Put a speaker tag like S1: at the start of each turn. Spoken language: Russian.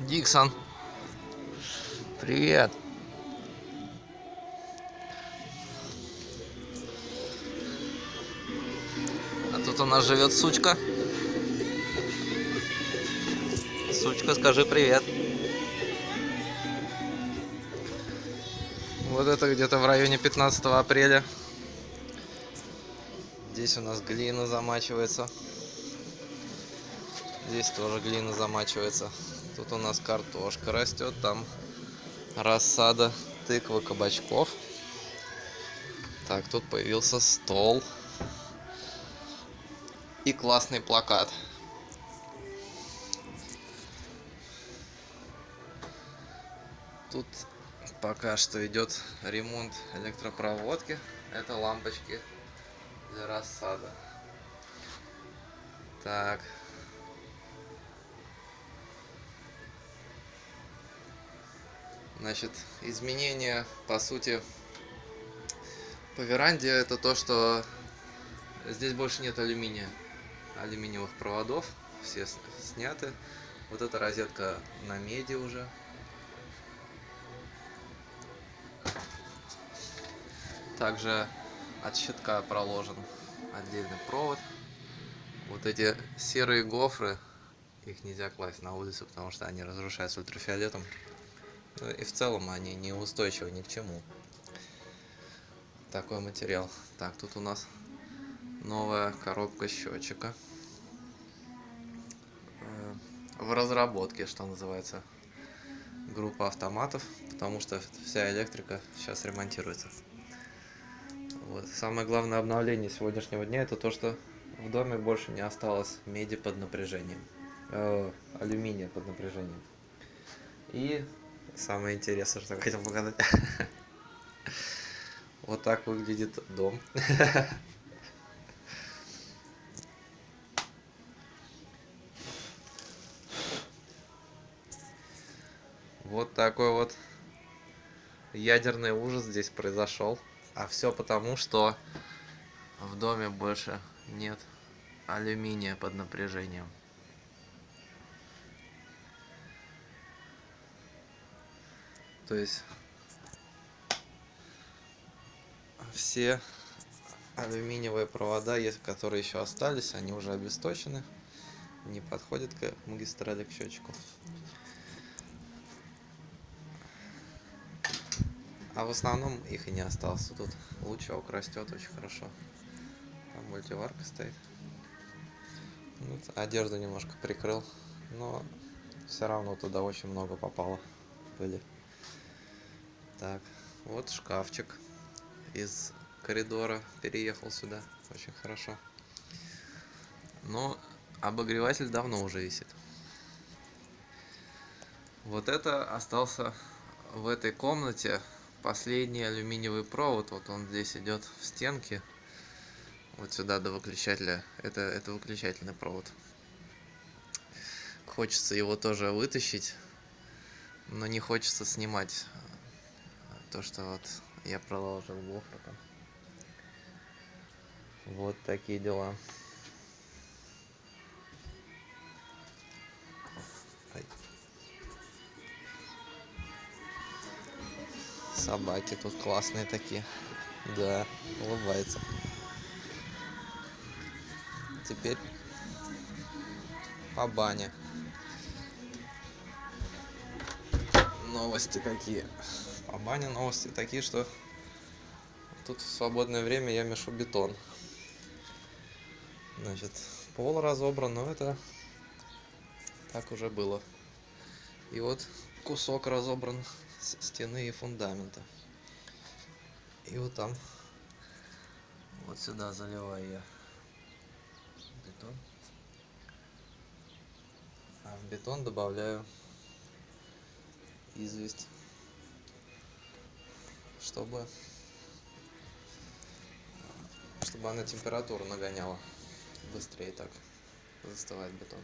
S1: Диксон. Привет. А тут у нас живет сучка. Сучка, скажи привет. Вот это где-то в районе 15 апреля. Здесь у нас глина замачивается. Здесь тоже глина замачивается. Тут у нас картошка растет, там рассада тыквы кабачков. Так, тут появился стол. И классный плакат. Тут пока что идет ремонт электропроводки. Это лампочки для рассада. Так. Значит, изменения, по сути, по веранде это то, что здесь больше нет алюминия, алюминиевых проводов, все сняты. Вот эта розетка на меди уже. Также от щитка проложен отдельный провод. Вот эти серые гофры, их нельзя класть на улицу, потому что они разрушаются ультрафиолетом. И в целом они неустойчивы ни к чему. Такой материал. Так, тут у нас новая коробка счетчика. Э, в разработке, что называется, группа автоматов, потому что вся электрика сейчас ремонтируется. Вот. Самое главное обновление сегодняшнего дня это то, что в доме больше не осталось меди под напряжением, э, алюминия под напряжением. И Самое интересное, что хотел показать. Вот так выглядит дом. Вот такой вот ядерный ужас здесь произошел. А все потому, что в доме больше нет алюминия под напряжением. То есть все алюминиевые провода, которые еще остались, они уже обесточены, не подходят к магистрали, к счетчику. А в основном их и не осталось. Тут лучок растет очень хорошо. Там мультиварка стоит. Вот, одежду немножко прикрыл, но все равно туда очень много попало пыли. Так, вот шкафчик из коридора переехал сюда. Очень хорошо. Но обогреватель давно уже висит. Вот это остался в этой комнате последний алюминиевый провод. Вот он здесь идет в стенке. Вот сюда до выключателя. Это, это выключательный провод. Хочется его тоже вытащить, но не хочется снимать то что вот я проложил гофриком вот такие дела. Собаки тут классные такие. Да улыбается. Теперь по бане. Новости какие а бане новости такие, что тут в свободное время я мешу бетон. Значит, пол разобран, но это так уже было. И вот кусок разобран с стены и фундамента. И вот там, вот сюда заливаю я бетон. А в бетон добавляю известь чтобы чтобы она температуру нагоняла быстрее так застывает бетон